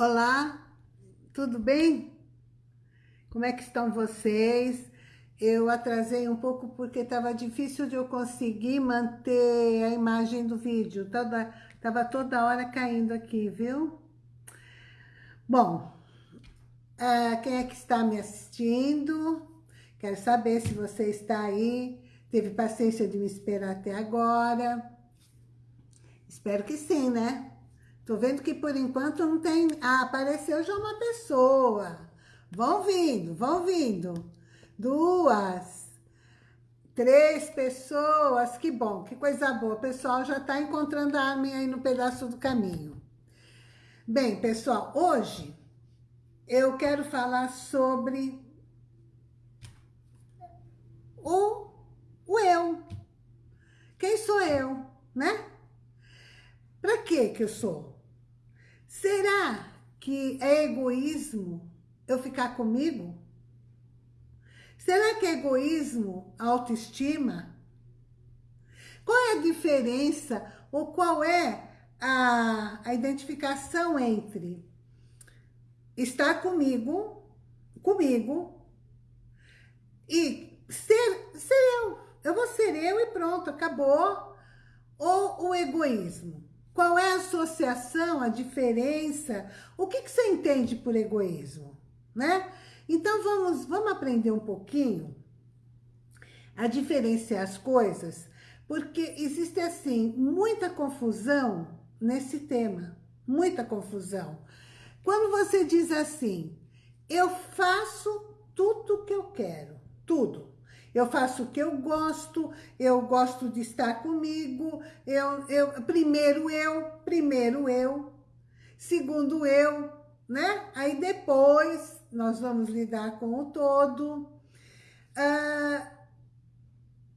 Olá, tudo bem? Como é que estão vocês? Eu atrasei um pouco porque estava difícil de eu conseguir manter a imagem do vídeo. Toda, tava toda hora caindo aqui, viu? Bom, é, quem é que está me assistindo? Quero saber se você está aí. Teve paciência de me esperar até agora. Espero que sim, né? Tô vendo que por enquanto não tem... Ah, apareceu já uma pessoa. Vão vindo, vão vindo. Duas. Três pessoas. Que bom, que coisa boa. O pessoal já tá encontrando a Armin aí no pedaço do caminho. Bem, pessoal, hoje eu quero falar sobre o, o eu. Quem sou eu, né? Para que que eu sou? Será que é egoísmo eu ficar comigo? Será que é egoísmo a autoestima? Qual é a diferença ou qual é a, a identificação entre estar comigo, comigo, e ser, ser eu. Eu vou ser eu e pronto, acabou. Ou o egoísmo. Qual é a associação, a diferença? O que, que você entende por egoísmo? Né? Então, vamos, vamos aprender um pouquinho a diferenciar as coisas, porque existe, assim, muita confusão nesse tema. Muita confusão. Quando você diz assim, eu faço tudo o que eu quero, tudo. Eu faço o que eu gosto, eu gosto de estar comigo, eu, eu, primeiro eu, primeiro eu, segundo eu, né? Aí depois nós vamos lidar com o todo. Ah,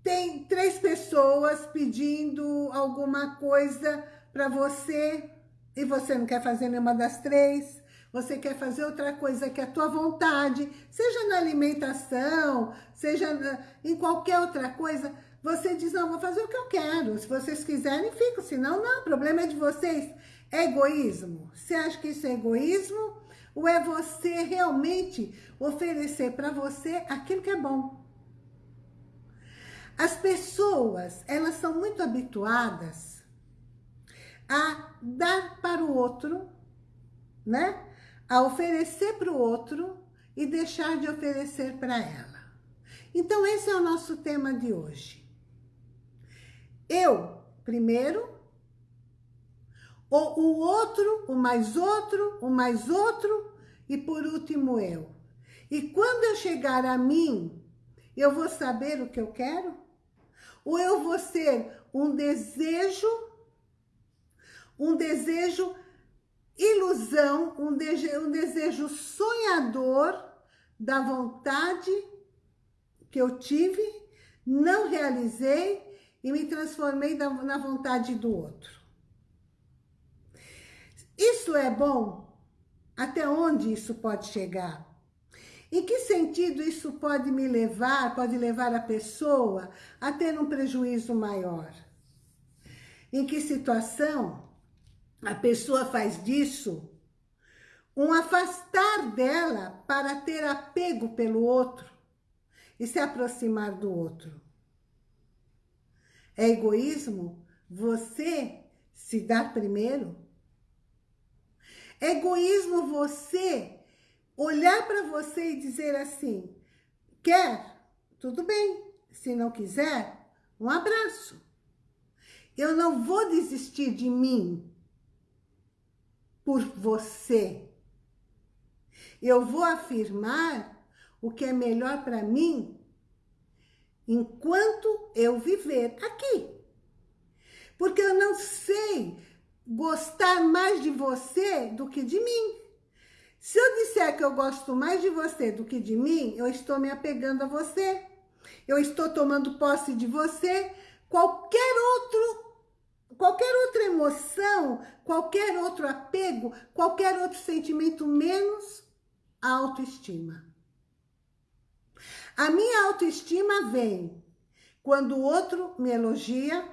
tem três pessoas pedindo alguma coisa para você e você não quer fazer nenhuma das três você quer fazer outra coisa que é a tua vontade, seja na alimentação, seja na, em qualquer outra coisa, você diz, não, vou fazer o que eu quero. Se vocês quiserem, fico. Senão, não, o problema é de vocês. É egoísmo? Você acha que isso é egoísmo? Ou é você realmente oferecer para você aquilo que é bom? As pessoas, elas são muito habituadas a dar para o outro, né? A oferecer para o outro e deixar de oferecer para ela. Então, esse é o nosso tema de hoje. Eu, primeiro, o, o outro, o mais outro, o mais outro e por último eu. E quando eu chegar a mim, eu vou saber o que eu quero? Ou eu vou ser um desejo, um desejo ilusão, um, desejo, um desejo sonhador da vontade que eu tive, não realizei e me transformei na vontade do outro. Isso é bom? Até onde isso pode chegar? Em que sentido isso pode me levar, pode levar a pessoa a ter um prejuízo maior? Em que situação a pessoa faz disso um afastar dela para ter apego pelo outro e se aproximar do outro. É egoísmo você se dar primeiro? É egoísmo você olhar para você e dizer assim, quer? Tudo bem. Se não quiser, um abraço. Eu não vou desistir de mim por você. Eu vou afirmar o que é melhor para mim enquanto eu viver aqui. Porque eu não sei gostar mais de você do que de mim. Se eu disser que eu gosto mais de você do que de mim, eu estou me apegando a você. Eu estou tomando posse de você. Qualquer outro qualquer outra emoção, qualquer outro apego, qualquer outro sentimento, menos a autoestima. A minha autoestima vem quando o outro me elogia,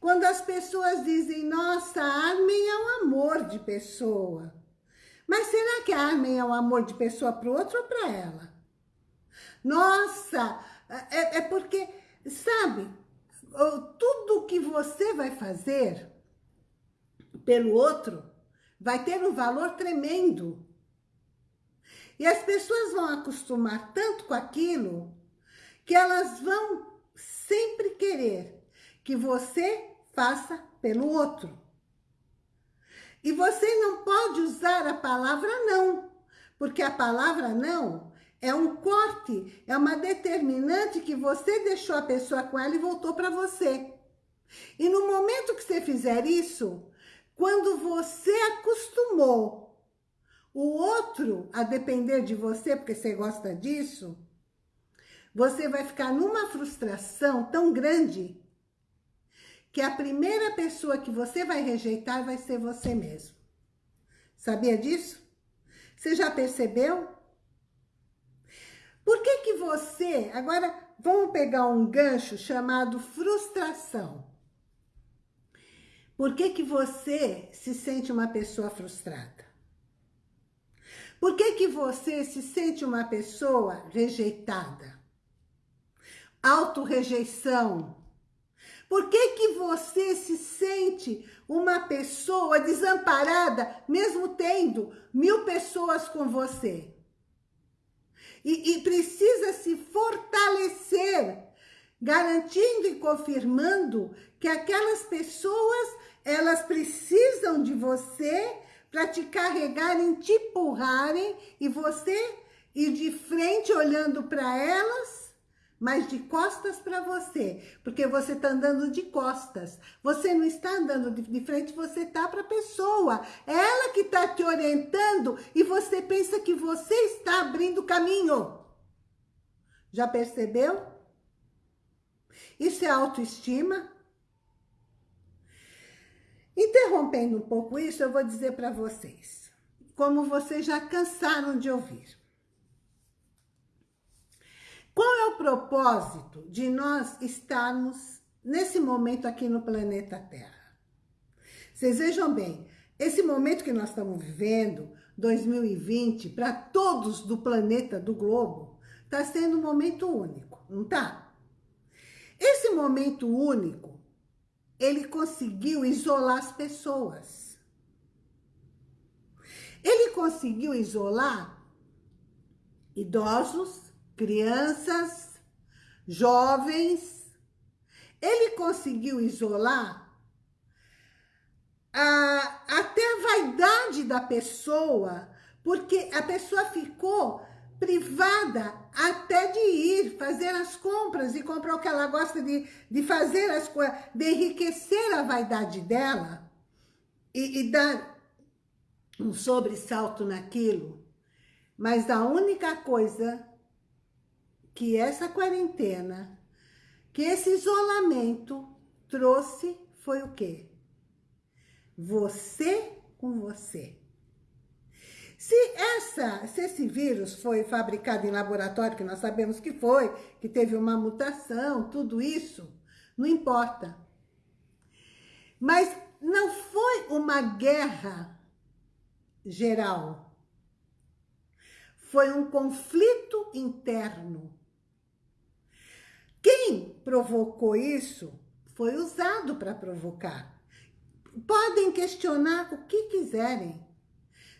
quando as pessoas dizem, nossa, Armin é um amor de pessoa. Mas será que a Armin é o amor de pessoa para o outro ou para ela? Nossa, é, é porque, sabe, tudo que você vai fazer pelo outro vai ter um valor tremendo. E as pessoas vão acostumar tanto com aquilo que elas vão sempre querer que você faça pelo outro. E você não pode usar a palavra não, porque a palavra não é um corte, é uma determinante que você deixou a pessoa com ela e voltou para você. E no momento que você fizer isso, quando você acostumou o outro a depender de você, porque você gosta disso, você vai ficar numa frustração tão grande que a primeira pessoa que você vai rejeitar vai ser você mesmo. Sabia disso? Você já percebeu? Por que que você... Agora, vamos pegar um gancho chamado frustração. Por que que você se sente uma pessoa frustrada? Por que que você se sente uma pessoa rejeitada? Autorrejeição. Por que que você se sente uma pessoa desamparada, mesmo tendo mil pessoas com você? E, e precisa se fortalecer, garantindo e confirmando que aquelas pessoas, elas precisam de você para te carregarem, te empurrarem e você ir de frente olhando para elas mas de costas para você, porque você está andando de costas. Você não está andando de, frente, você está para a pessoa. Ela que está te orientando e você pensa que você está abrindo caminho. Já percebeu? Isso é autoestima? Interrompendo um pouco isso, eu vou dizer para vocês, como vocês já cansaram de ouvir. Qual é o propósito de nós estarmos nesse momento aqui no planeta Terra? Vocês vejam bem, esse momento que nós estamos vivendo, 2020, para todos do planeta, do globo, está sendo um momento único, não está? Esse momento único, ele conseguiu isolar as pessoas. Ele conseguiu isolar idosos, crianças, jovens. Ele conseguiu isolar a, até a vaidade da pessoa, porque a pessoa ficou privada até de ir fazer as compras e comprar o que ela gosta de, de fazer as coisas, de enriquecer a vaidade dela e, e dar um sobressalto naquilo. Mas a única coisa que essa quarentena, que esse isolamento trouxe foi o quê? Você com você. Se, essa, se esse vírus foi fabricado em laboratório, que nós sabemos que foi, que teve uma mutação, tudo isso, não importa. Mas não foi uma guerra geral. Foi um conflito interno quem provocou isso foi usado para provocar. Podem questionar o que quiserem.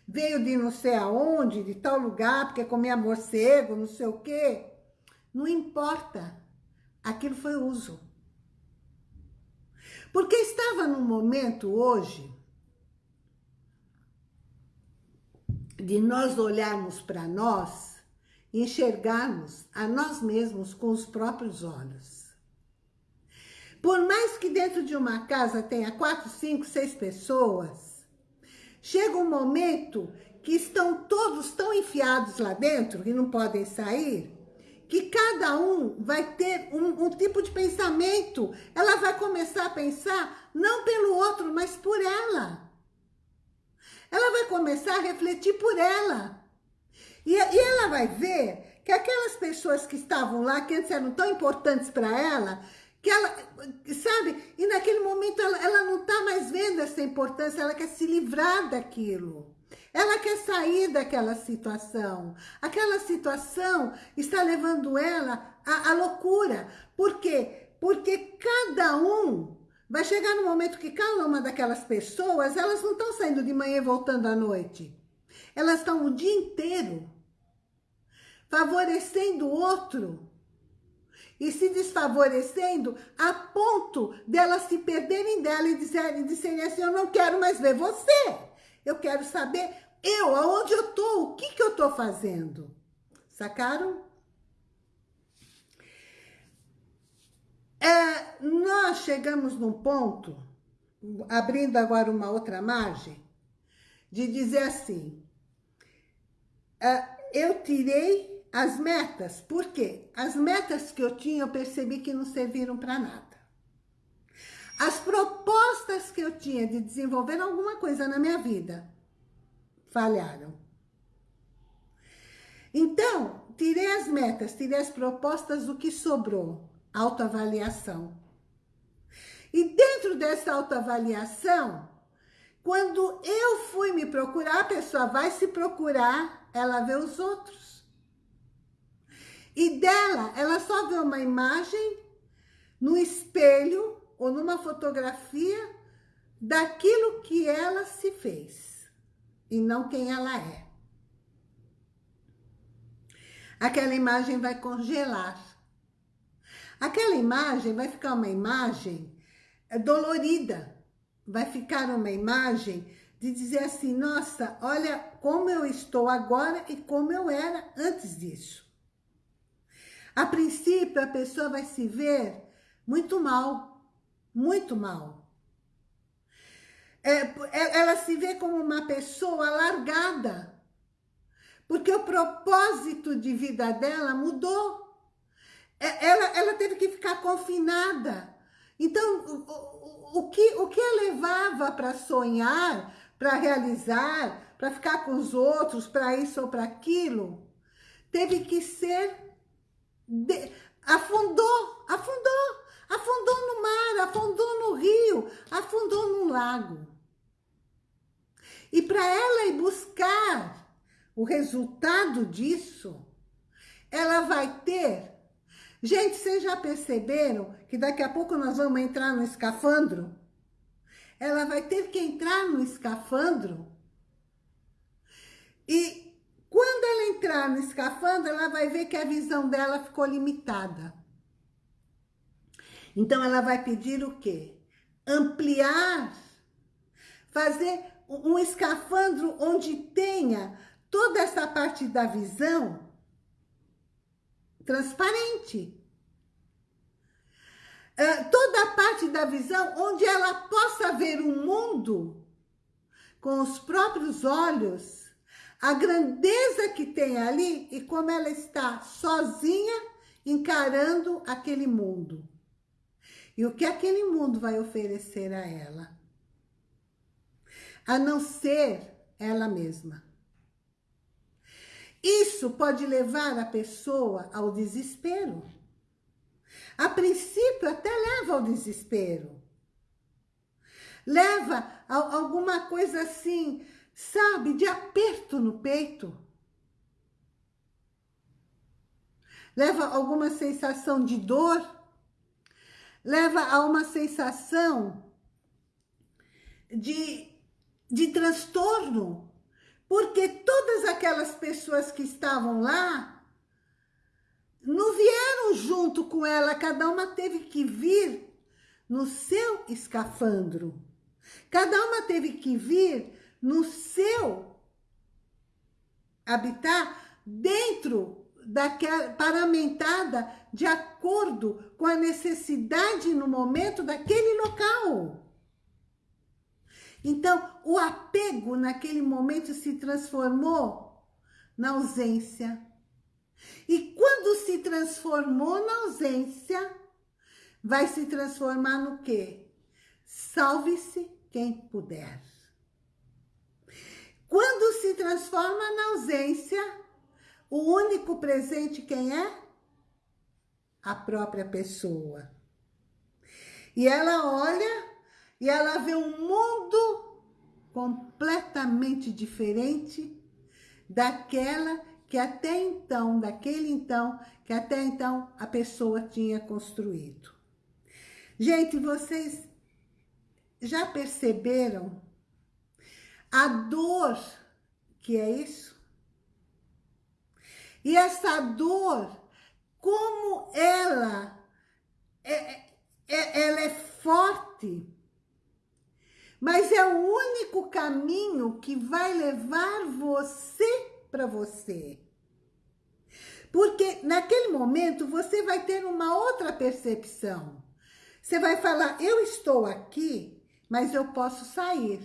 Veio de não sei aonde, de tal lugar, porque comia morcego, não sei o quê. Não importa. Aquilo foi uso. Porque estava num momento hoje de nós olharmos para nós enxergarmos a nós mesmos com os próprios olhos. Por mais que dentro de uma casa tenha quatro, cinco, seis pessoas, chega um momento que estão todos tão enfiados lá dentro, que não podem sair, que cada um vai ter um, um tipo de pensamento. Ela vai começar a pensar não pelo outro, mas por ela. Ela vai começar a refletir por ela. E, e ela vai ver que aquelas pessoas que estavam lá, que antes eram tão importantes para ela, que ela, sabe, e naquele momento ela, ela não está mais vendo essa importância, ela quer se livrar daquilo. Ela quer sair daquela situação. Aquela situação está levando ela à, à loucura. Por quê? Porque cada um vai chegar no momento que cada uma daquelas pessoas, elas não estão saindo de manhã e voltando à noite. Elas estão o dia inteiro favorecendo o outro e se desfavorecendo a ponto delas se perderem dela e dizerem, disserem assim, eu não quero mais ver você. Eu quero saber eu, aonde eu tô, o que que eu tô fazendo. Sacaram? É, nós chegamos num ponto, abrindo agora uma outra margem, de dizer assim, eu tirei as metas, por quê? As metas que eu tinha, eu percebi que não serviram para nada. As propostas que eu tinha de desenvolver alguma coisa na minha vida, falharam. Então, tirei as metas, tirei as propostas, o que sobrou? Autoavaliação. E dentro dessa autoavaliação, quando eu fui me procurar, a pessoa vai se procurar, ela vê os outros. E dela, ela só vê uma imagem no espelho ou numa fotografia daquilo que ela se fez e não quem ela é. Aquela imagem vai congelar. Aquela imagem vai ficar uma imagem dolorida. Vai ficar uma imagem de dizer assim, nossa, olha como eu estou agora e como eu era antes disso. A princípio, a pessoa vai se ver muito mal, muito mal. É, é, ela se vê como uma pessoa largada. Porque o propósito de vida dela mudou. É, ela, ela teve que ficar confinada. Então, o, o, o que, o que a levava para sonhar, para realizar, para ficar com os outros, para isso ou para aquilo, teve que ser... De, afundou, afundou, afundou no mar, afundou no rio, afundou no lago. E para ela ir buscar o resultado disso, ela vai ter... Gente, vocês já perceberam que daqui a pouco nós vamos entrar no escafandro? Ela vai ter que entrar no escafandro e quando ela entrar no escafandro, ela vai ver que a visão dela ficou limitada. Então, ela vai pedir o quê? Ampliar, fazer um escafandro onde tenha toda essa parte da visão transparente. É, toda a parte da visão onde ela possa ver o mundo com os próprios olhos, a grandeza que tem ali e como ela está sozinha encarando aquele mundo. E o que aquele mundo vai oferecer a ela a não ser ela mesma. Isso pode levar a pessoa ao desespero. A princípio até leva ao desespero. Leva a alguma coisa assim, sabe, de aperto no peito. Leva a alguma sensação de dor. Leva a uma sensação de de transtorno, porque todas aquelas pessoas que estavam lá não vieram junto com ela, cada uma teve que vir no seu escafandro. Cada uma teve que vir no seu habitar dentro daquela paramentada de acordo com a necessidade no momento daquele local. Então, o apego naquele momento se transformou na ausência. E quando se transformou na ausência, vai se transformar no quê? Salve-se quem puder. Quando se transforma na ausência, o único presente quem é? A própria pessoa. E ela olha e ela vê um mundo completamente diferente daquela que até então, daquele então, que até então a pessoa tinha construído. Gente, vocês já perceberam a dor que é isso? E essa dor, como ela é, é, é ela é forte, mas é o único caminho que vai levar você para você. Porque naquele momento você vai ter uma outra percepção. Você vai falar, eu estou aqui, mas eu posso sair.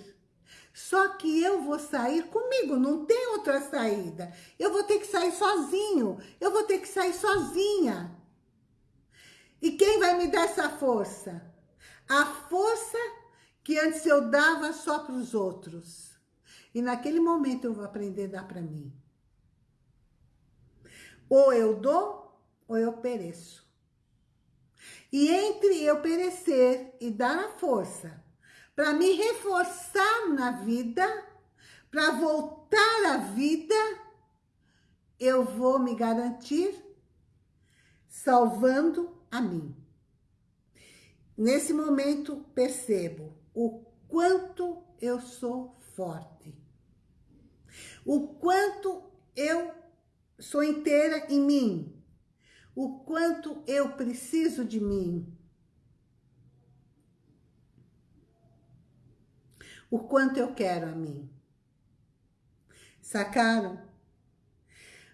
Só que eu vou sair comigo, não tem outra saída. Eu vou ter que sair sozinho, eu vou ter que sair sozinha. E quem vai me dar essa força? A força que antes eu dava só para os outros. E naquele momento eu vou aprender a dar para mim. Ou eu dou, ou eu pereço. E entre eu perecer e dar a força para me reforçar na vida, para voltar à vida, eu vou me garantir salvando a mim. Nesse momento, percebo o quanto eu sou forte. O quanto eu sou inteira em mim. O quanto eu preciso de mim. O quanto eu quero a mim. Sacaram?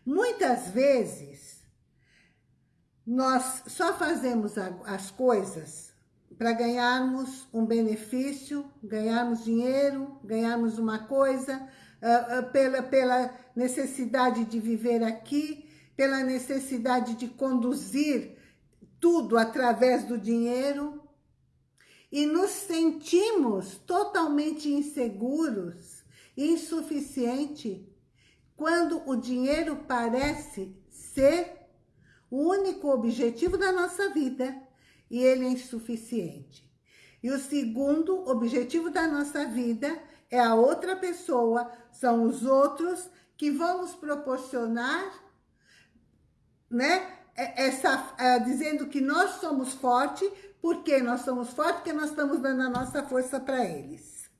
Muitas vezes, nós só fazemos as coisas para ganharmos um benefício, ganharmos dinheiro, ganharmos uma coisa, uh, uh, pela, pela necessidade de viver aqui, pela necessidade de conduzir tudo através do dinheiro, e nos sentimos totalmente inseguros, insuficiente, quando o dinheiro parece ser o único objetivo da nossa vida e ele é insuficiente. E o segundo objetivo da nossa vida é a outra pessoa, são os outros que vão nos proporcionar, né? É, essa, é, dizendo que nós somos fortes, porque nós somos fortes, porque nós estamos dando a nossa força para eles.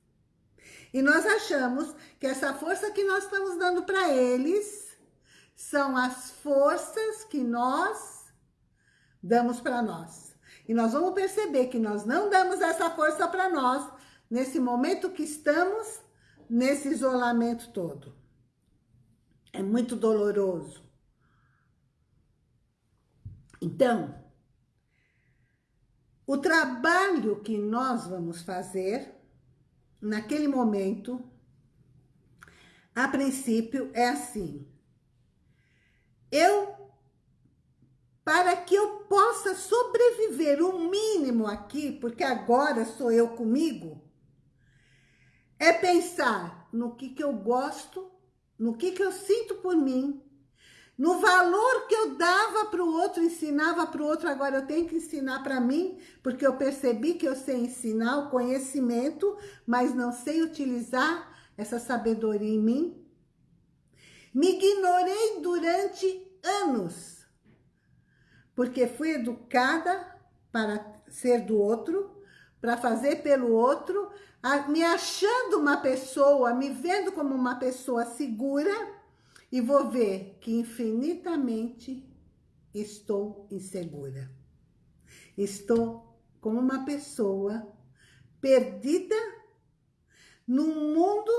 E nós achamos que essa força que nós estamos dando para eles são as forças que nós damos para nós. E nós vamos perceber que nós não damos essa força para nós nesse momento que estamos nesse isolamento todo. É muito doloroso. Então, o trabalho que nós vamos fazer naquele momento, a princípio, é assim. Eu, para que eu possa sobreviver o mínimo aqui, porque agora sou eu comigo, é pensar no que, que eu gosto, no que, que eu sinto por mim, no valor que eu dava para o outro, ensinava para o outro, agora eu tenho que ensinar para mim, porque eu percebi que eu sei ensinar o conhecimento, mas não sei utilizar essa sabedoria em mim. Me ignorei durante anos, porque fui educada para ser do outro, para fazer pelo outro, me achando uma pessoa, me vendo como uma pessoa segura, e vou ver que infinitamente estou insegura. Estou como uma pessoa perdida num mundo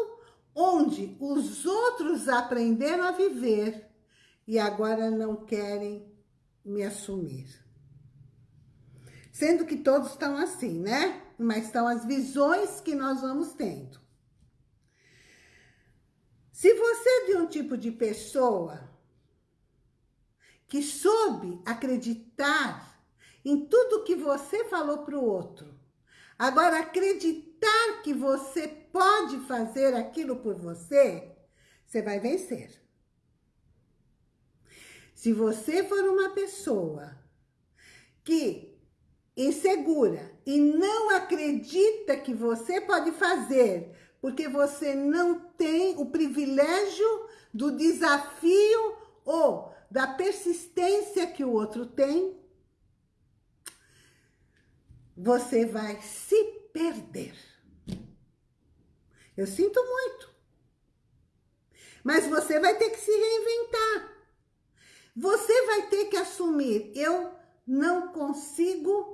onde os outros aprenderam a viver e agora não querem me assumir. Sendo que todos estão assim, né? Mas são as visões que nós vamos tendo. Se você é de um tipo de pessoa que soube acreditar em tudo que você falou para o outro, agora acreditar que você pode fazer aquilo por você, você vai vencer. Se você for uma pessoa que insegura e não acredita que você pode fazer Porque você não tem o privilégio do desafio ou da persistência que o outro tem, você vai se perder. Eu sinto muito. Mas você vai ter que se reinventar. Você vai ter que assumir, eu não consigo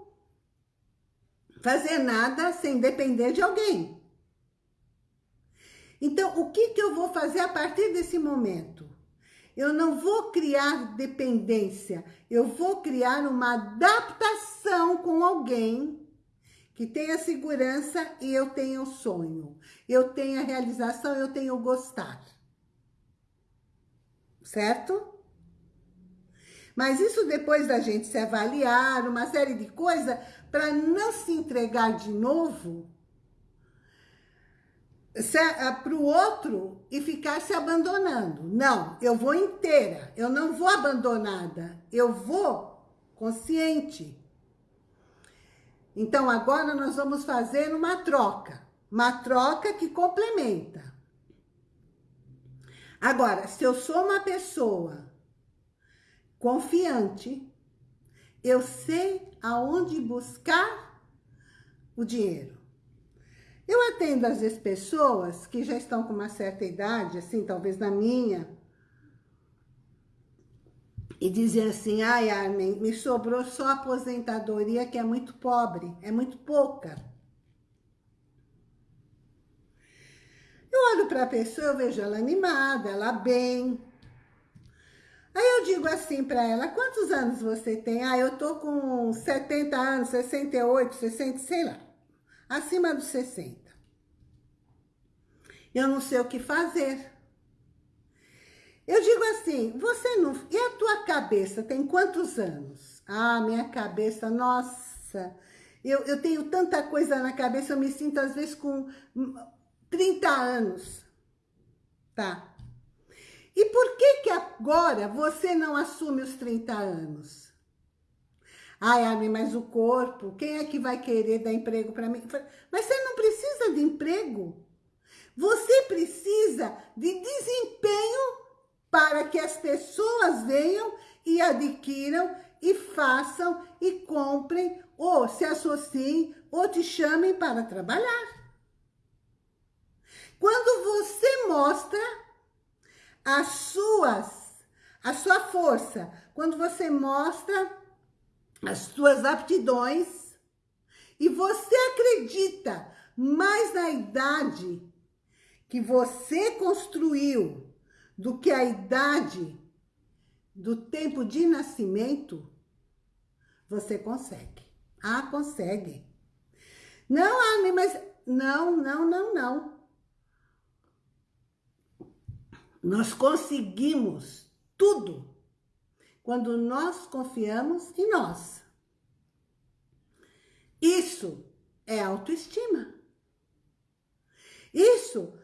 fazer nada sem depender de alguém. Então, o que, que eu vou fazer a partir desse momento? Eu não vou criar dependência, eu vou criar uma adaptação com alguém que tenha segurança e eu tenha o sonho. Eu tenho a realização, eu tenho gostar. Certo? Mas isso depois da gente se avaliar, uma série de coisas, para não se entregar de novo ah, para o outro e ficar se abandonando. Não, eu vou inteira, eu não vou abandonada, eu vou consciente. Então, agora nós vamos fazer uma troca, uma troca que complementa. Agora, se eu sou uma pessoa confiante, eu sei aonde buscar o dinheiro. Eu atendo às vezes pessoas que já estão com uma certa idade, assim, talvez na minha, e dizem assim, ai Armin, me sobrou só aposentadoria que é muito pobre, é muito pouca. Eu olho para a pessoa, eu vejo ela animada, ela bem, Aí eu digo assim para ela, quantos anos você tem? Ah, eu tô com 70 anos, 68, 60, sei lá. Acima dos 60. Eu não sei o que fazer. Eu digo assim, você não... E a tua cabeça tem quantos anos? Ah, minha cabeça, nossa... Eu, eu tenho tanta coisa na cabeça, eu me sinto às vezes com 30 anos. Tá. E por que que agora você não assume os 30 anos? Ai, Armin, mas o corpo, quem é que vai querer dar emprego para mim? Mas você não precisa de emprego. Você precisa de desempenho para que as pessoas venham e adquiram e façam e comprem ou se associem ou te chamem para trabalhar. Quando você mostra as suas, a sua força, quando você mostra as suas aptidões e você acredita mais na idade que você construiu do que a idade do tempo de nascimento, você consegue. Ah, consegue. Não, Anne, mas... Não, não, não, não. Nós conseguimos tudo quando nós confiamos em nós. Isso é autoestima. Isso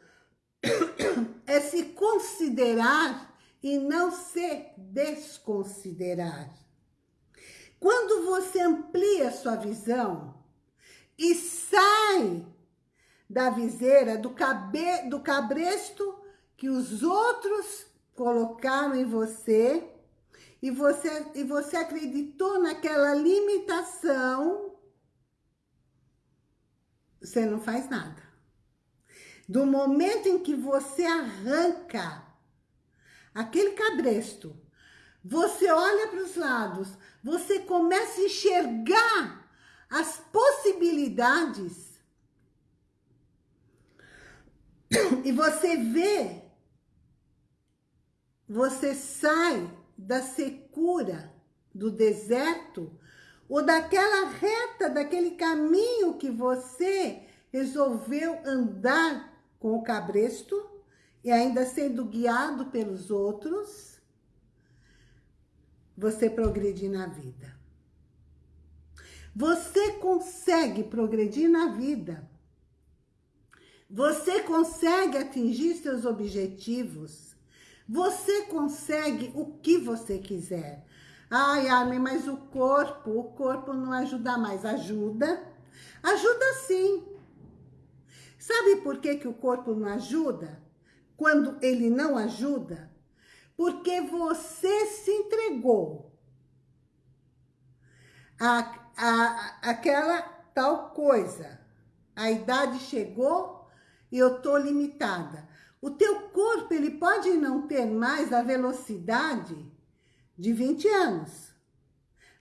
é se considerar e não se desconsiderar. Quando você amplia sua visão e sai da viseira, do, cabe, do cabresto que os outros colocaram em você e você, e você acreditou naquela limitação, você não faz nada. Do momento em que você arranca aquele cabresto, você olha para os lados, você começa a enxergar as possibilidades e você vê você sai da secura do deserto ou daquela reta, daquele caminho que você resolveu andar com o cabresto e ainda sendo guiado pelos outros, você progredir na vida. Você consegue progredir na vida. Você consegue atingir seus objetivos você consegue o que você quiser. Ai, Armin, mas o corpo, o corpo não ajuda mais. Ajuda? Ajuda sim. Sabe por que, que o corpo não ajuda? Quando ele não ajuda? Porque você se entregou a, a, aquela tal coisa. A idade chegou e eu tô limitada. O teu corpo, ele pode não ter mais a velocidade de 20 anos.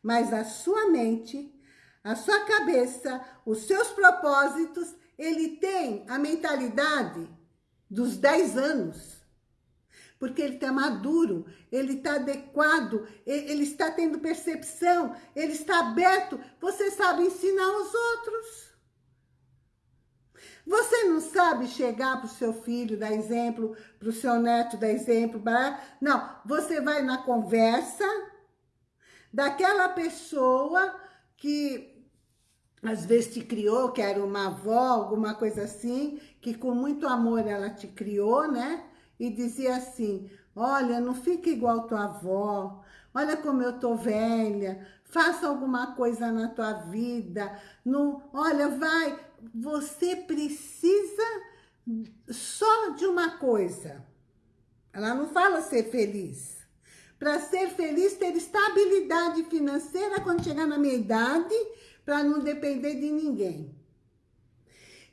Mas a sua mente, a sua cabeça, os seus propósitos, ele tem a mentalidade dos 10 anos. Porque ele está maduro, ele está adequado, ele está tendo percepção, ele está aberto. Você sabe ensinar os outros. Você não sabe chegar para o seu filho, dar exemplo, para o seu neto, dar exemplo. Não, você vai na conversa daquela pessoa que às vezes te criou, que era uma avó, alguma coisa assim, que com muito amor ela te criou, né? E dizia assim, olha, não fica igual tua avó, olha como eu tô velha, faça alguma coisa na tua vida, não, olha, vai, você precisa só de uma coisa. Ela não fala ser feliz. Para ser feliz, ter estabilidade financeira quando chegar na minha idade, para não depender de ninguém.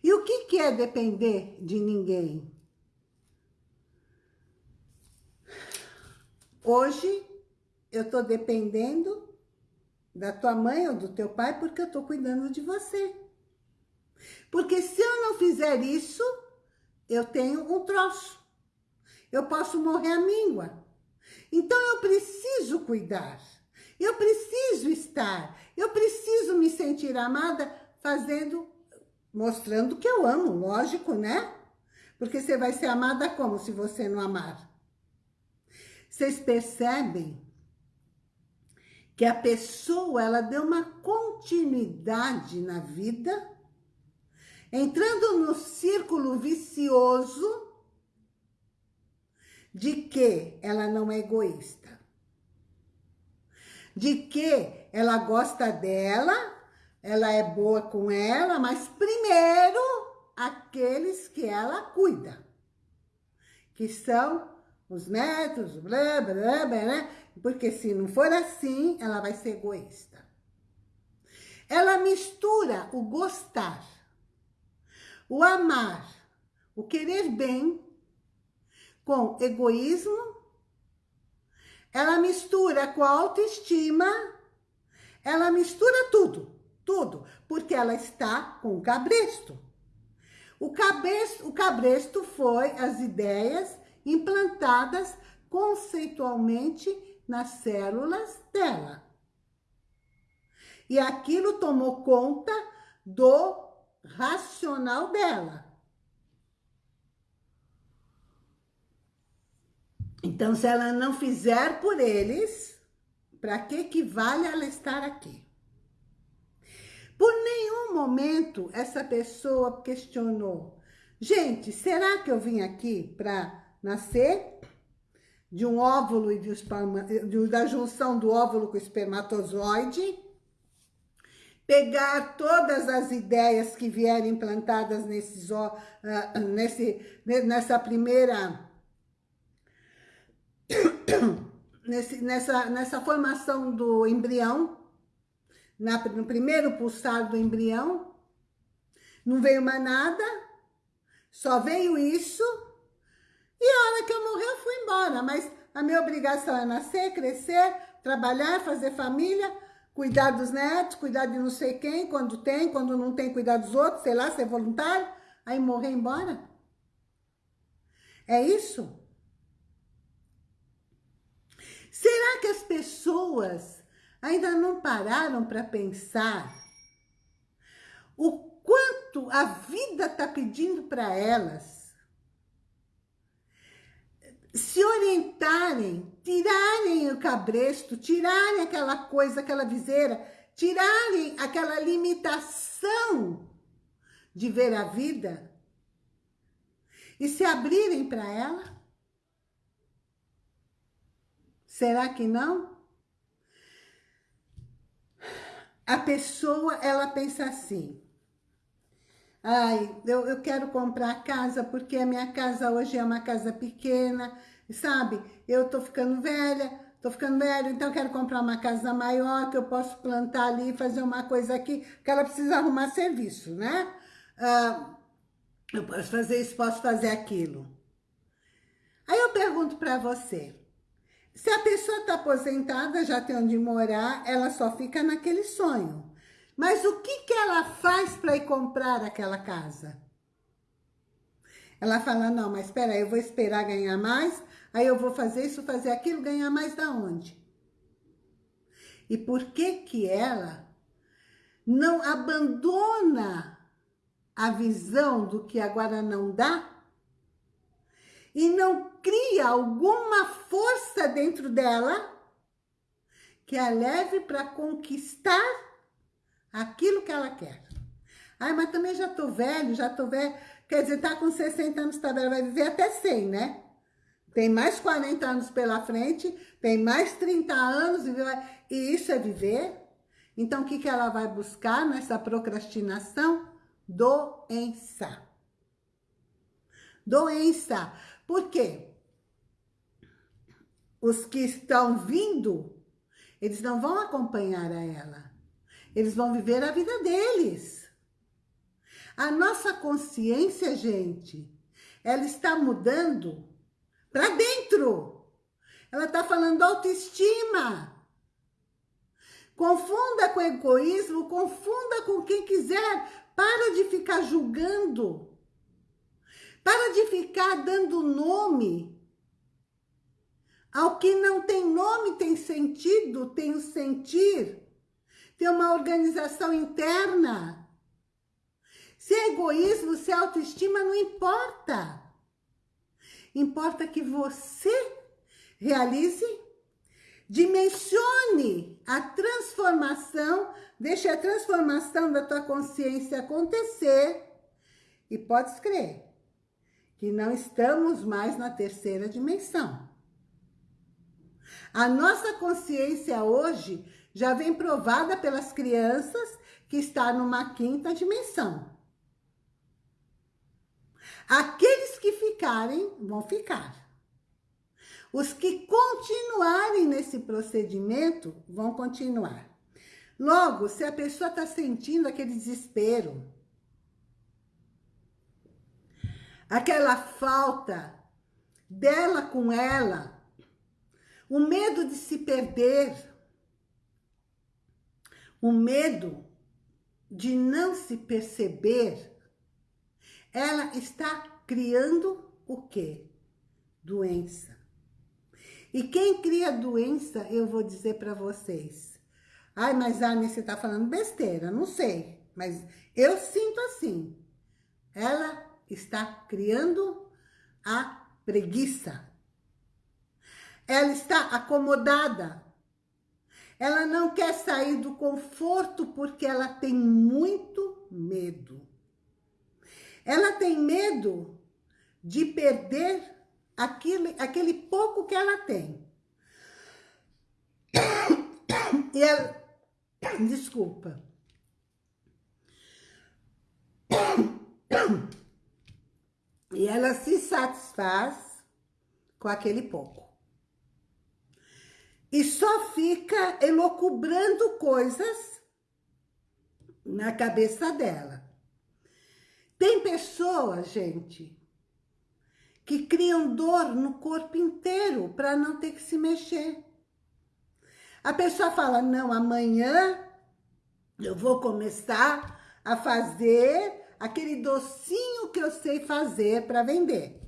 E o que, que é depender de ninguém? Hoje, eu estou dependendo da tua mãe ou do teu pai porque eu estou cuidando de você. Porque se eu não fizer isso, eu tenho um troço. Eu posso morrer à míngua. Então eu preciso cuidar. Eu preciso estar. Eu preciso me sentir amada fazendo, mostrando que eu amo, lógico, né? Porque você vai ser amada como se você não amar? Vocês percebem que a pessoa, ela deu uma continuidade na vida entrando no círculo vicioso de que ela não é egoísta, de que ela gosta dela, ela é boa com ela, mas primeiro aqueles que ela cuida, que são os netos, blá, blá, blá, né? Porque se não for assim, ela vai ser egoísta. Ela mistura o gostar o amar, o querer bem com egoísmo, ela mistura com a autoestima, ela mistura tudo, tudo, porque ela está com o cabresto. O cabresto, o cabresto foi as ideias implantadas conceitualmente nas células dela. E aquilo tomou conta do racional dela. Então, se ela não fizer por eles, para que que vale ela estar aqui? Por nenhum momento essa pessoa questionou, gente, será que eu vim aqui para nascer de um óvulo e de, da junção do óvulo com o espermatozoide? Pegar todas as ideias que vierem implantadas nesses, uh, nesse, nessa primeira... nesse, nessa, nessa formação do embrião, na, no primeiro pulsar do embrião, não veio mais nada, só veio isso, e a hora que eu morrer eu fui embora, mas a minha obrigação é nascer, crescer, trabalhar, fazer família, cuidar dos netos, cuidar de não sei quem, quando tem, quando não tem, cuidar dos outros, sei lá, ser voluntário, aí morrer embora? É isso? Será que as pessoas ainda não pararam para pensar o quanto a vida está pedindo para elas se orientarem, tirarem o cabresto, tirarem aquela coisa, aquela viseira, tirarem aquela limitação de ver a vida e se abrirem para ela? Será que não? A pessoa, ela pensa assim, Ai, eu, eu quero comprar casa porque a minha casa hoje é uma casa pequena, sabe? Eu tô ficando velha, tô ficando velho, então quero comprar uma casa maior que eu posso plantar ali, fazer uma coisa aqui, que ela precisa arrumar serviço, né? Ah, eu posso fazer isso, posso fazer aquilo. Aí eu pergunto para você, se a pessoa está aposentada, já tem onde morar, ela só fica naquele sonho. Mas o que, que ela faz para ir comprar aquela casa? Ela fala, não, mas espera eu vou esperar ganhar mais, aí eu vou fazer isso, fazer aquilo, ganhar mais da onde? E por que que ela não abandona a visão do que agora não dá e não cria alguma força dentro dela que a leve para conquistar aquilo que ela quer. Ai, mas também já tô velho, já tô velho. Quer dizer, tá com 60 anos, tá velho, vai viver até 100, né? Tem mais 40 anos pela frente, tem mais 30 anos, e isso é viver. Então, o que, que ela vai buscar nessa procrastinação? Doença. Doença. Por quê? Os que estão vindo, eles não vão acompanhar a ela. Eles vão viver a vida deles. A nossa consciência, gente, ela está mudando para dentro. Ela está falando autoestima. Confunda com egoísmo, confunda com quem quiser. Para de ficar julgando. Para de ficar dando nome ao que não tem nome, tem sentido, tem o sentir, tem uma organização interna. Se é egoísmo, se é autoestima, não importa. Importa que você realize, dimensione a transformação, deixe a transformação da tua consciência acontecer e pode escrever que não estamos mais na terceira dimensão. A nossa consciência hoje já vem provada pelas crianças que está numa quinta dimensão. Aqueles que ficarem, vão ficar. Os que continuarem nesse procedimento, vão continuar. Logo, se a pessoa está sentindo aquele desespero, aquela falta dela com ela, o medo de se perder, o medo de não se perceber, ela está criando o quê? Doença. E quem cria doença, eu vou dizer para vocês. Ai, mas Anne, você está falando besteira, não sei. Mas eu sinto assim. Ela está criando a preguiça. Ela está acomodada. Ela não quer sair do conforto porque ela tem muito medo. Ela tem medo de perder aquele, aquele pouco que ela tem. E ela... Desculpa. E ela se satisfaz com aquele pouco. E só fica elocubrando coisas na cabeça dela. Tem pessoas, gente, que criam dor no corpo inteiro para não ter que se mexer. A pessoa fala, não, amanhã eu vou começar a fazer aquele docinho que eu sei fazer para vender.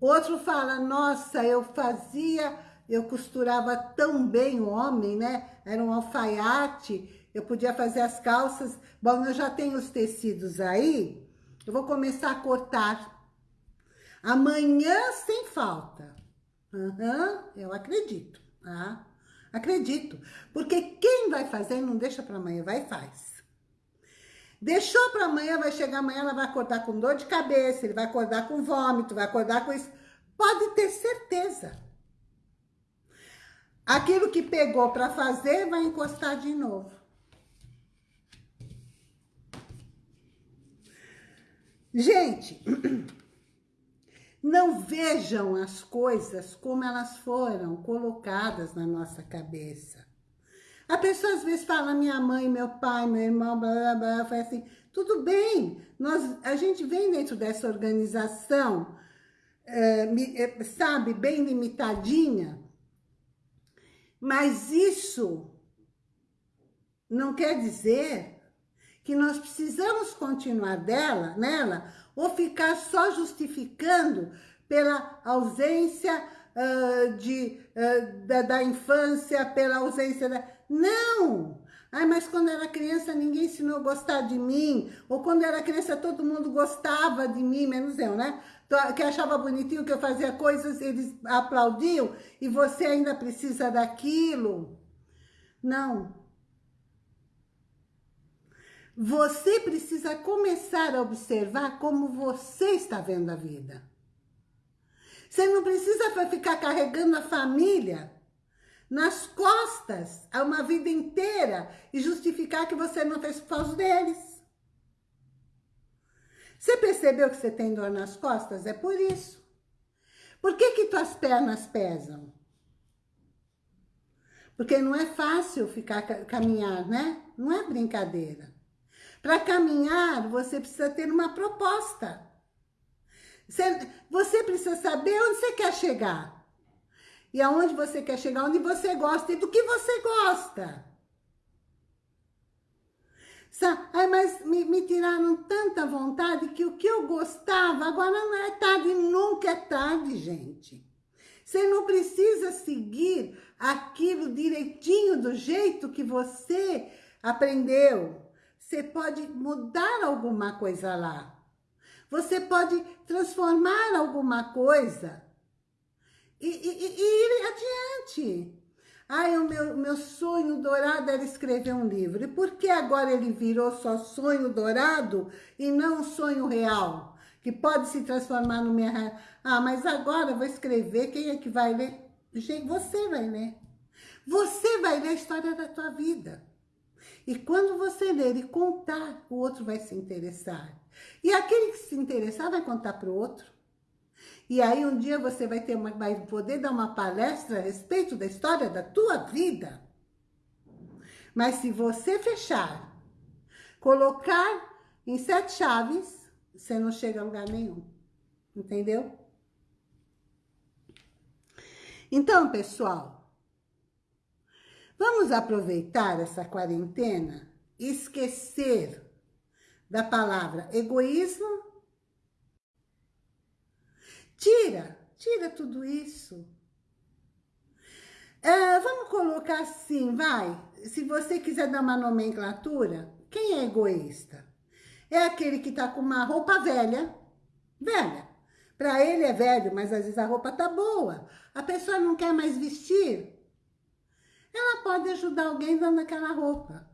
Outro fala, nossa, eu fazia, eu costurava tão bem o homem, né? Era um alfaiate, eu podia fazer as calças. Bom, eu já tenho os tecidos aí, eu vou começar a cortar. Amanhã sem falta. Uhum, eu acredito, tá? Acredito. Porque quem vai fazer não deixa para amanhã, vai e faz. Deixou para amanhã, vai chegar amanhã, ela vai acordar com dor de cabeça, ele vai acordar com vômito, vai acordar com isso. Pode ter certeza. Aquilo que pegou para fazer, vai encostar de novo. Gente, não vejam as coisas como elas foram colocadas na nossa cabeça. A pessoa às vezes fala, minha mãe, meu pai, meu irmão, blá, blá, blá, foi assim, tudo bem, nós, a gente vem dentro dessa organização, é, sabe, bem limitadinha, mas isso não quer dizer que nós precisamos continuar dela, nela, ou ficar só justificando pela ausência uh, de, uh, da, da infância, pela ausência da... Não! Ai, mas quando era criança ninguém ensinou a gostar de mim. Ou quando era criança todo mundo gostava de mim, menos eu, né? Que achava bonitinho que eu fazia coisas, eles aplaudiam e você ainda precisa daquilo. Não. Você precisa começar a observar como você está vendo a vida. Você não precisa ficar carregando a família nas costas a uma vida inteira e justificar que você não fez por causa deles. Você percebeu que você tem dor nas costas? É por isso. Por que que tuas pernas pesam? Porque não é fácil ficar caminhar, né? Não é brincadeira. Para caminhar, você precisa ter uma proposta. Você, você precisa saber onde você quer chegar. E aonde você quer chegar, onde você gosta e do que você gosta. Ai, mas me, me, tiraram tanta vontade que o que eu gostava agora não é tarde, nunca é tarde, gente. Você não precisa seguir aquilo direitinho do jeito que você aprendeu. Você pode mudar alguma coisa lá. Você pode transformar alguma coisa e, e, e ir adiante. Ai, o meu, meu sonho dourado era escrever um livro. E por que agora ele virou só sonho dourado e não sonho real? Que pode se transformar no minha... Ah, mas agora eu vou escrever, quem é que vai ler? Você vai ler. Você vai ler a história da tua vida. E quando você ler e contar, o outro vai se interessar. E aquele que se interessar vai contar para o outro. E aí um dia você vai, ter uma, vai poder dar uma palestra a respeito da história da tua vida. Mas se você fechar, colocar em sete chaves, você não chega a lugar nenhum. Entendeu? Então, pessoal, Vamos aproveitar essa quarentena e esquecer da palavra egoísmo? Tira, tira tudo isso. É, vamos colocar assim, vai. Se você quiser dar uma nomenclatura, quem é egoísta? É aquele que tá com uma roupa velha, velha. Para ele é velho, mas às vezes a roupa tá boa. A pessoa não quer mais vestir, ela pode ajudar alguém dando aquela roupa.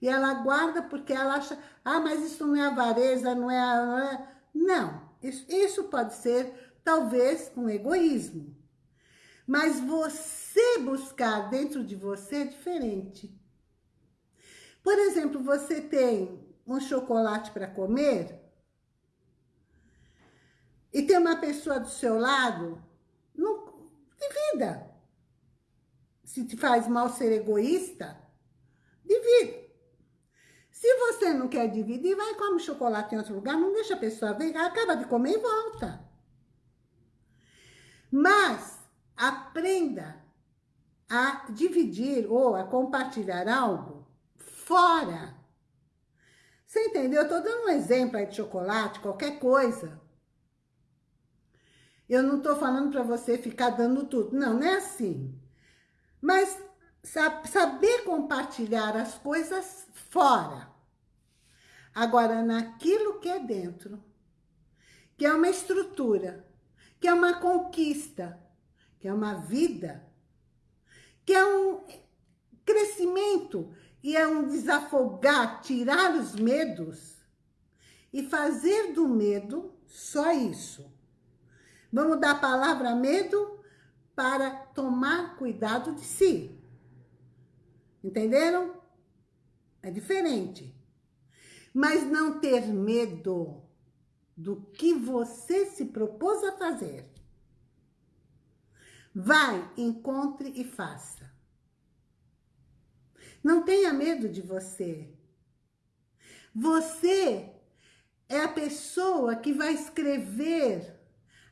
E ela guarda porque ela acha, ah, mas isso não é avareza, não é... Não, não isso, isso pode ser, talvez, um egoísmo. Mas você buscar dentro de você é diferente. Por exemplo, você tem um chocolate para comer e tem uma pessoa do seu lado, não, divida. Se te faz mal ser egoísta, divide. Se você não quer dividir, vai e come chocolate em outro lugar, não deixa a pessoa ver, acaba de comer e volta. Mas aprenda a dividir ou a compartilhar algo fora. Você entendeu? Eu tô dando um exemplo aí de chocolate, qualquer coisa. Eu não tô falando para você ficar dando tudo. Não, não é assim. Mas saber compartilhar as coisas fora. Agora, naquilo que é dentro, que é uma estrutura, que é uma conquista, que é uma vida, que é um crescimento e é um desafogar, tirar os medos e fazer do medo só isso. Vamos dar a palavra medo para tomar cuidado de si. Entenderam? É diferente. Mas não ter medo. Do que você se propôs a fazer. Vai, encontre e faça. Não tenha medo de você. Você é a pessoa que vai escrever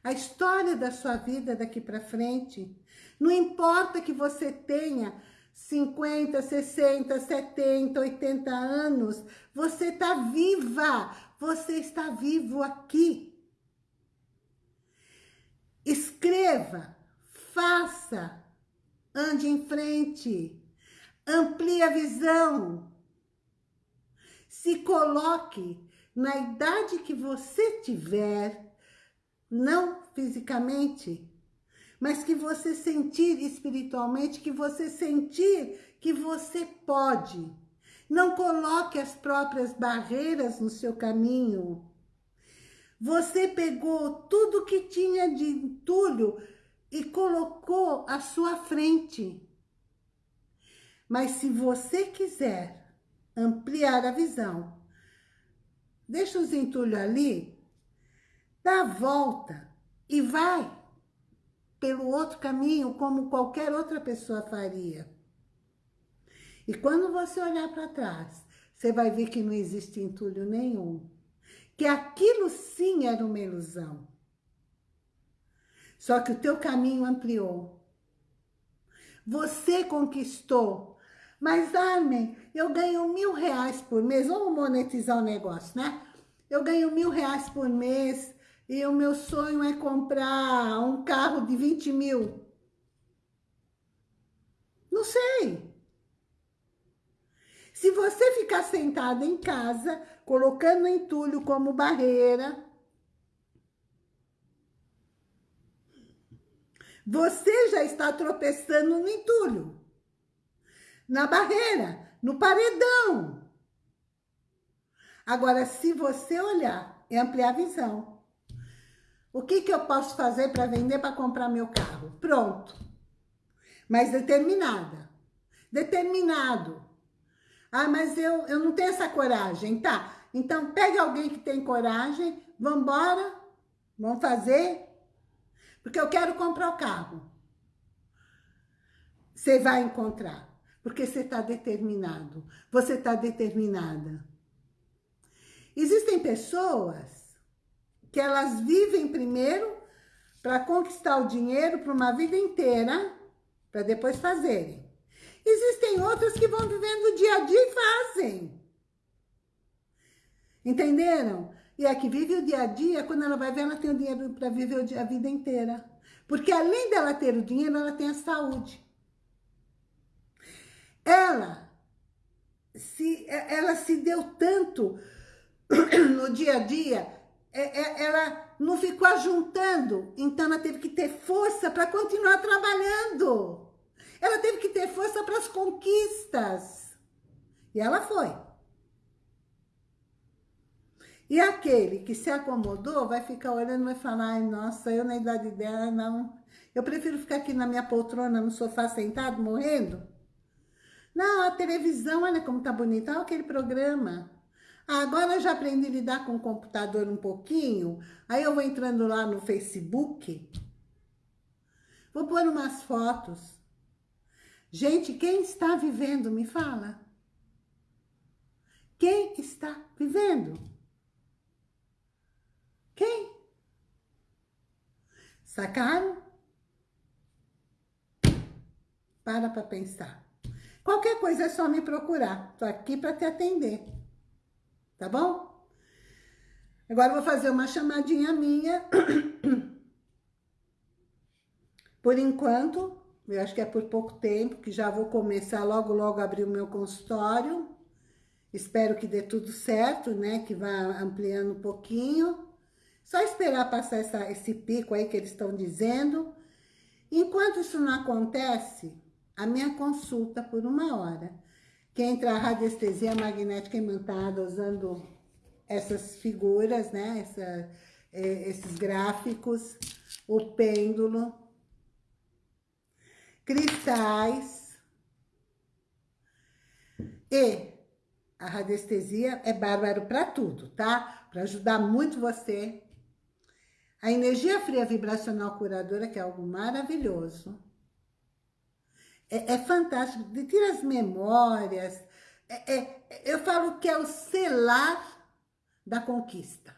a história da sua vida daqui para frente. Não importa que você tenha 50, 60, 70, 80 anos, você está viva, você está vivo aqui. Escreva, faça, ande em frente, amplie a visão, se coloque na idade que você tiver, não fisicamente, mas que você sentir espiritualmente, que você sentir que você pode. Não coloque as próprias barreiras no seu caminho. Você pegou tudo que tinha de entulho e colocou à sua frente. Mas se você quiser ampliar a visão, deixa os entulhos ali, dá a volta e vai pelo outro caminho como qualquer outra pessoa faria. E quando você olhar para trás, você vai ver que não existe entulho nenhum. Que aquilo sim era uma ilusão. Só que o teu caminho ampliou. Você conquistou. Mas, Armin, eu ganho mil reais por mês. Vamos monetizar o negócio, né? Eu ganho mil reais por mês e o meu sonho é comprar um carro de 20 mil. Não sei. Se você ficar sentada em casa, colocando entulho como barreira, você já está tropeçando no entulho, na barreira, no paredão. Agora, se você olhar e ampliar a visão, o que, que eu posso fazer para vender, para comprar meu carro? Pronto. Mas determinada. Determinado. Ah, mas eu, eu não tenho essa coragem. Tá, então pegue alguém que tem coragem, vamos embora, vamos fazer, porque eu quero comprar o carro. Você vai encontrar, porque você está determinado, você está determinada. Existem pessoas que elas vivem primeiro para conquistar o dinheiro para uma vida inteira, para depois fazerem. Existem outras que vão vivendo o dia a dia e fazem. Entenderam? E a que vive o dia a dia, quando ela vai ver, ela tem o dinheiro para viver a vida inteira. Porque além dela ter o dinheiro, ela tem a saúde. Ela se, ela se deu tanto no dia a dia, é, é, ela não ficou ajuntando, então ela teve que ter força para continuar trabalhando. Ela teve que ter força para as conquistas. E ela foi. E aquele que se acomodou vai ficar olhando e vai falar, ai, nossa, eu na idade dela, não. Eu prefiro ficar aqui na minha poltrona, no sofá, sentado, morrendo. Não, a televisão, olha como tá bonita, olha aquele programa. Agora eu já aprendi a lidar com o computador um pouquinho, aí eu vou entrando lá no Facebook, vou pôr umas fotos, Gente, quem está vivendo, me fala. Quem está vivendo? Quem? Sacaram? Para para pensar. Qualquer coisa é só me procurar. Tô aqui para te atender. Tá bom? Agora vou fazer uma chamadinha minha. Por enquanto, eu acho que é por pouco tempo, que já vou começar logo, logo abrir o meu consultório. Espero que dê tudo certo, né? Que vá ampliando um pouquinho. Só esperar passar essa, esse pico aí que eles estão dizendo. Enquanto isso não acontece, a minha consulta por uma hora. Que entra a radiestesia magnética imantada usando essas figuras, né? Essa, é, esses gráficos, o pêndulo cristais e A radiestesia é bárbaro para tudo, tá? Para ajudar muito você. A energia fria vibracional curadora, que é algo maravilhoso. É, é fantástico. Tira as memórias. É, é, eu falo que é o selar da conquista.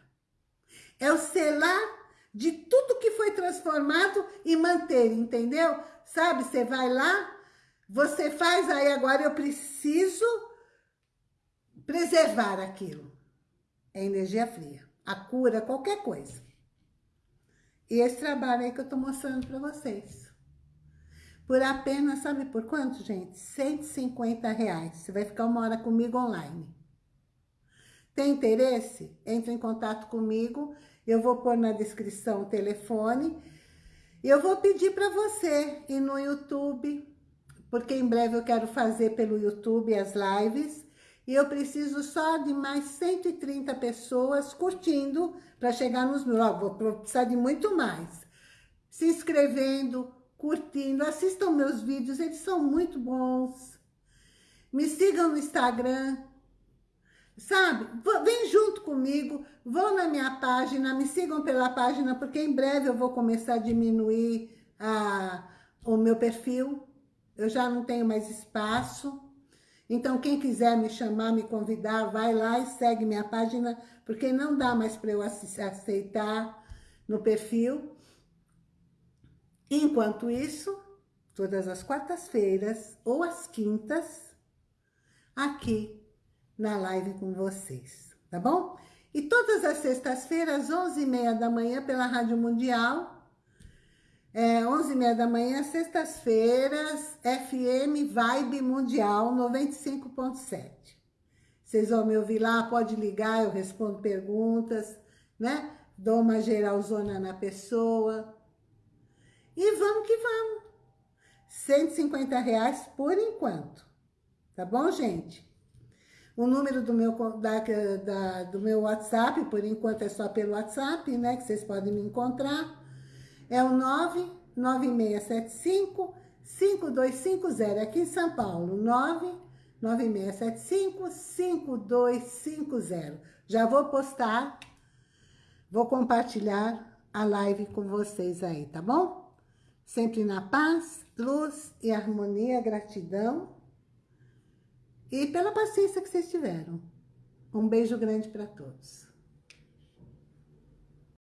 É o selar de tudo que foi transformado e manter, entendeu? Sabe, você vai lá, você faz, aí agora eu preciso preservar aquilo. É energia fria. A cura, qualquer coisa. E esse trabalho aí que eu tô mostrando para vocês. Por apenas, sabe por quanto, gente? 150 reais. Você vai ficar uma hora comigo online. Tem interesse? Entre em contato comigo. Eu vou pôr na descrição o telefone. Eu vou pedir para você ir no YouTube, porque em breve eu quero fazer pelo YouTube as lives. E eu preciso só de mais 130 pessoas curtindo para chegar nos mil. Ó, vou precisar de muito mais. Se inscrevendo, curtindo, assistam meus vídeos, eles são muito bons. Me sigam no Instagram, sabe? Vem junto comigo, vão na minha página, me sigam pela página, porque em breve eu vou começar a diminuir a, o meu perfil. Eu já não tenho mais espaço. Então, quem quiser me chamar, me convidar, vai lá e segue minha página, porque não dá mais para eu aceitar no perfil. Enquanto isso, todas as quartas-feiras ou as quintas, aqui na live com vocês, tá bom? E todas as sextas-feiras, 11h30 da manhã, pela Rádio Mundial, é, 11h30 da manhã, sextas-feiras, FM Vibe Mundial 95.7. Vocês vão me ouvir lá, pode ligar, eu respondo perguntas, né? Dou uma geralzona na pessoa, e vamos que vamos. 150 reais por enquanto. Tá bom, gente? O número do meu, da, da, do meu WhatsApp, por enquanto é só pelo WhatsApp, né? Que vocês podem me encontrar. É o 99675 5250, aqui em São Paulo. 99675 5250. Já vou postar, vou compartilhar a live com vocês aí, tá bom? Sempre na paz, luz e harmonia, gratidão. E pela paciência que vocês tiveram. Um beijo grande para todos.